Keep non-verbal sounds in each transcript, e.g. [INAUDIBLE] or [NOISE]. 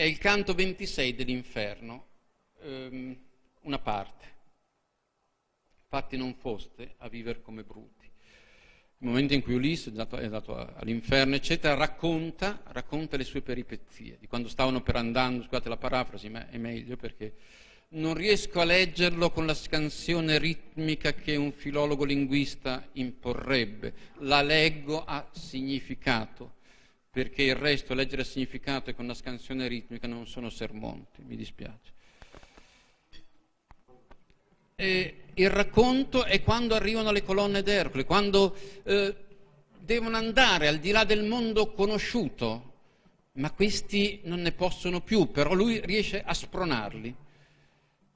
è il canto 26 dell'inferno, ehm, una parte. Fatti non foste a vivere come bruti. Il momento in cui Ulisse è andato, è andato all'inferno, eccetera, racconta, racconta, le sue peripezie, di quando stavano per andando, scusate la parafrasi, ma è meglio perché non riesco a leggerlo con la scansione ritmica che un filologo linguista imporrebbe, la leggo a significato perché il resto, leggere il significato e con la scansione ritmica non sono sermonti, mi dispiace. E il racconto è quando arrivano le colonne d'Ercole, quando eh, devono andare al di là del mondo conosciuto, ma questi non ne possono più, però lui riesce a spronarli.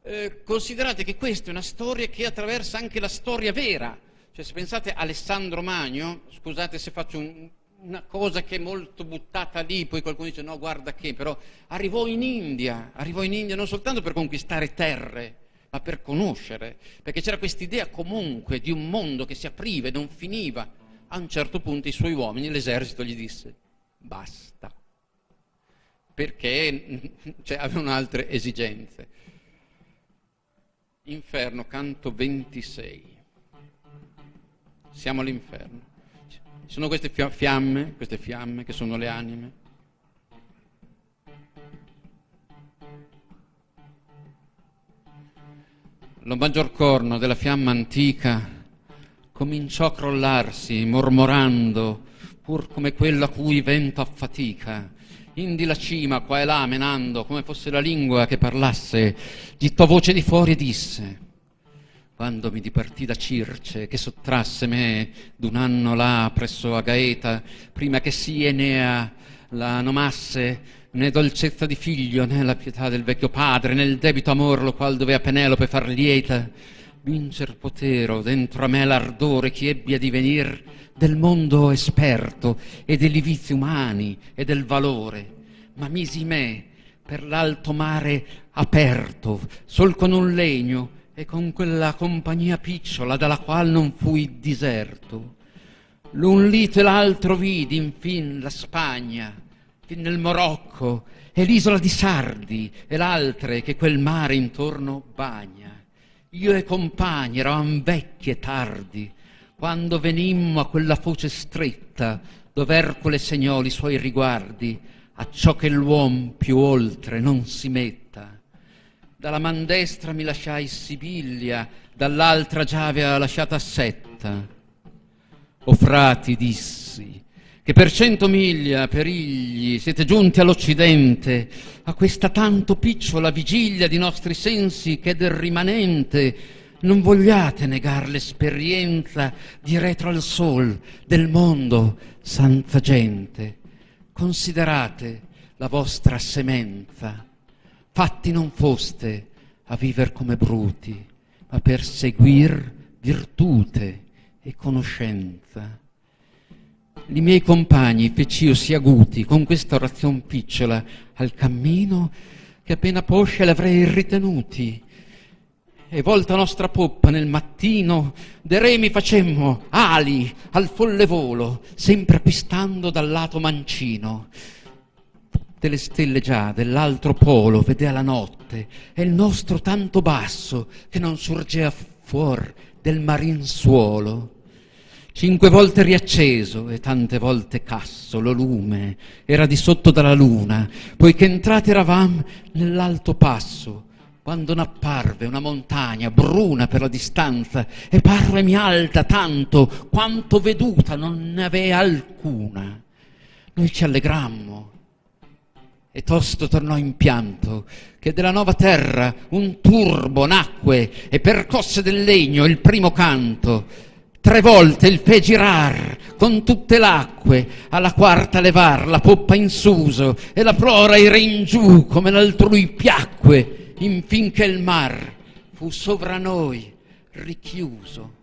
Eh, considerate che questa è una storia che attraversa anche la storia vera. Cioè, se pensate a Alessandro Magno, scusate se faccio un, una cosa che è molto buttata lì, poi qualcuno dice no, guarda che, però arrivò in India, arrivò in India non soltanto per conquistare terre, ma per conoscere, perché c'era quest'idea comunque di un mondo che si apriva e non finiva. A un certo punto i suoi uomini, l'esercito, gli disse basta, perché [LAUGHS] cioè, avevano altre esigenze. Inferno, canto 26. Siamo all'inferno. Sono queste fiamme, queste fiamme che sono le anime. Lo maggior corno della fiamma antica cominciò a crollarsi, mormorando, pur come quello a cui vento affatica. Indi la cima, qua e là, menando, come fosse la lingua che parlasse, gittò voce di fuori e disse quando mi dipartì da Circe, che sottrasse me d'un anno là presso a Gaeta, prima che si Enea la nomasse, né dolcezza di figlio, né la pietà del vecchio padre, né il debito amor lo qual dovea Penelope far lieta, vincer potero dentro a me l'ardore che ebbi a divenir del mondo esperto e degli vizi umani e del valore, ma misi me per l'alto mare aperto, sol con un legno, e con quella compagnia picciola dalla qual non fui diserto. L'un lito e l'altro vidi, infin, la Spagna, fin nel Morocco, e l'isola di Sardi, e l'altre che quel mare intorno bagna. Io e compagni eravam vecchi e tardi, quando venimmo a quella foce stretta, dove Ercole segnò i suoi riguardi, a ciò che l'uom più oltre non si metta dalla man destra mi lasciai Sibilia, dall'altra già aveva lasciata Setta. O frati, dissi, che per cento miglia, per igli, siete giunti all'Occidente, a questa tanto picciola vigilia di nostri sensi che del rimanente non vogliate negar l'esperienza di retro al sol del mondo, santa gente. Considerate la vostra semenza fatti non foste a viver come bruti, ma per seguir virtute e conoscenza. I miei compagni feci io sia aguti con questa orazione picciola al cammino che appena posce l'avrei ritenuti. E volta nostra poppa nel mattino, de remi facemmo ali al folle volo, sempre pistando dal lato mancino le stelle già dell'altro polo vedea la notte e il nostro tanto basso che non sorgea fuor del marin suolo. Cinque volte riacceso e tante volte casso lo lume era di sotto dalla luna, poiché entrati eravam nell'alto passo, quando n'apparve una montagna bruna per la distanza e parvemi alta tanto quanto veduta non ne avea alcuna. Noi ci allegrammo e tosto tornò in pianto, che della nuova terra un turbo nacque e percosse del legno il primo canto. Tre volte il fe girar con tutte l'acque, alla quarta levar la poppa in suso e la prora ira in giù come l'altrui piacque, infin che il mar fu sovra noi richiuso.